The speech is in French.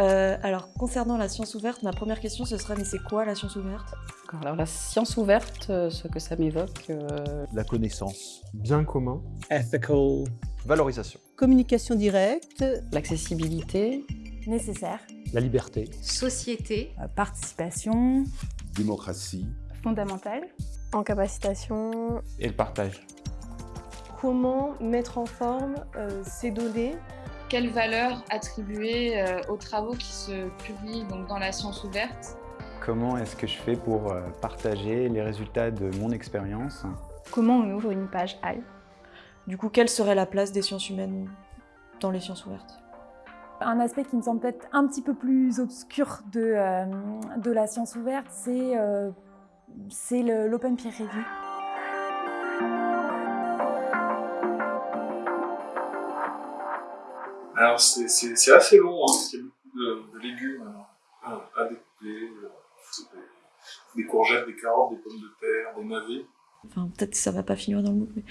Euh, alors, concernant la science ouverte, ma première question, ce sera, mais c'est quoi la science ouverte? Alors la science ouverte, euh, ce que ça m'évoque, euh, La connaissance. bien commun, ethical, Valorisation. Communication directe, l'accessibilité, nécessaire, la liberté, société, euh, participation, démocratie, fondamentale, incapacitation, et le partage. comment mettre en forme euh, ces données Quelle valeur attribuer euh, aux travaux qui se publient donc, dans la science ouverte? Comment est-ce que je fais pour euh, partager les résultats de mon expérience? Comment on ouvre une page HAL Du coup, quelle serait la place des sciences humaines dans les sciences ouvertes? Un aspect qui me semble peut-être un petit peu plus obscur de, euh, de la science ouverte, c'est euh, l'open peer review. Alors c'est assez long, hein, parce qu'il y a beaucoup de, légumes à, à- découper, des, des courgettes, des carottes, des pommes de terre, des navets. Enfin, peut-être que ça va pas finir dans le MOOC, mais...